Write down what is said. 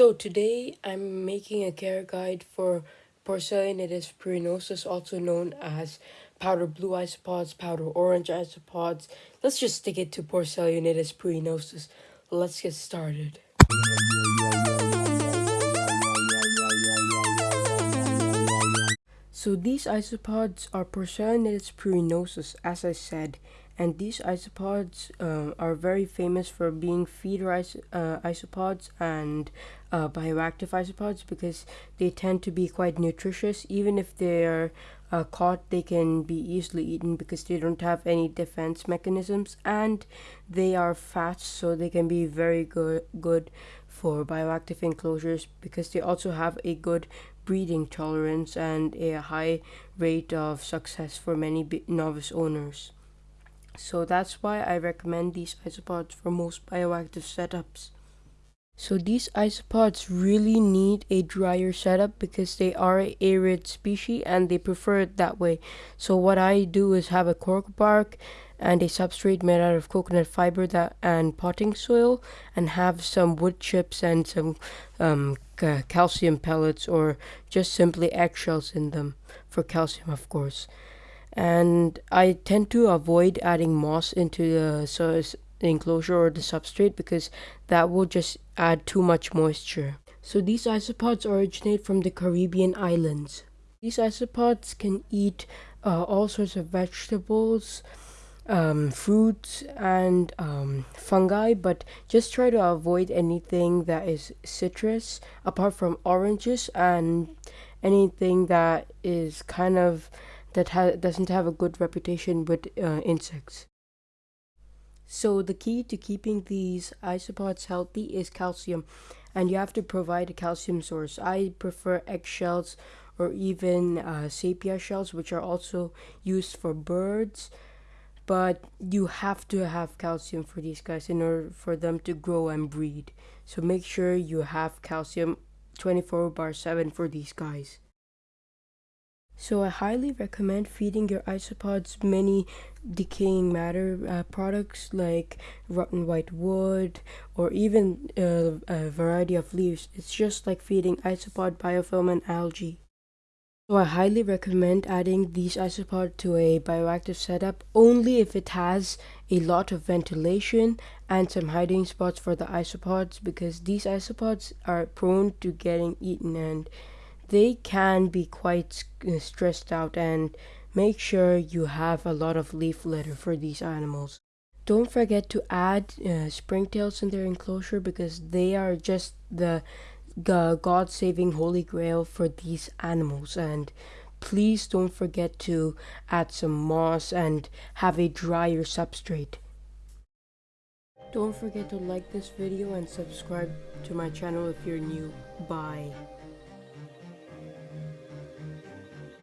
So today I'm making a care guide for Porcellionides pruinosus, also known as powder blue isopods, powder orange isopods. Let's just stick it to Porcellionides pruinosus. Let's get started. So these isopods are Porcellionides pruinosus, as I said, and these isopods uh, are very famous for being feeder is uh, isopods and uh, bioactive isopods because they tend to be quite nutritious. Even if they're uh, caught, they can be easily eaten because they don't have any defense mechanisms, and they are fast, so they can be very good good for bioactive enclosures because they also have a good breeding tolerance and a high rate of success for many novice owners. So that's why I recommend these isopods for most bioactive setups. So these isopods really need a drier setup because they are a arid species and they prefer it that way. So what I do is have a cork bark and a substrate made out of coconut fiber that and potting soil and have some wood chips and some um, calcium pellets or just simply eggshells in them for calcium of course and I tend to avoid adding moss into the enclosure or the substrate because that will just add too much moisture. So these isopods originate from the Caribbean islands. These isopods can eat uh, all sorts of vegetables, um, fruits, and um, fungi, but just try to avoid anything that is citrus apart from oranges and anything that is kind of that ha doesn't have a good reputation with uh, insects. So the key to keeping these isopods healthy is calcium and you have to provide a calcium source. I prefer eggshells or even uh, sepia shells which are also used for birds but you have to have calcium for these guys in order for them to grow and breed. So make sure you have calcium 24 bar 7 for these guys. So I highly recommend feeding your isopods many decaying matter uh, products like rotten white wood or even uh, a variety of leaves. It's just like feeding isopod biofilm and algae. So I highly recommend adding these isopods to a bioactive setup only if it has a lot of ventilation and some hiding spots for the isopods because these isopods are prone to getting eaten and they can be quite uh, stressed out and make sure you have a lot of leaf litter for these animals. Don't forget to add uh, springtails in their enclosure because they are just the God-saving holy grail for these animals and please don't forget to add some moss and have a drier substrate. Don't forget to like this video and subscribe to my channel if you're new. Bye.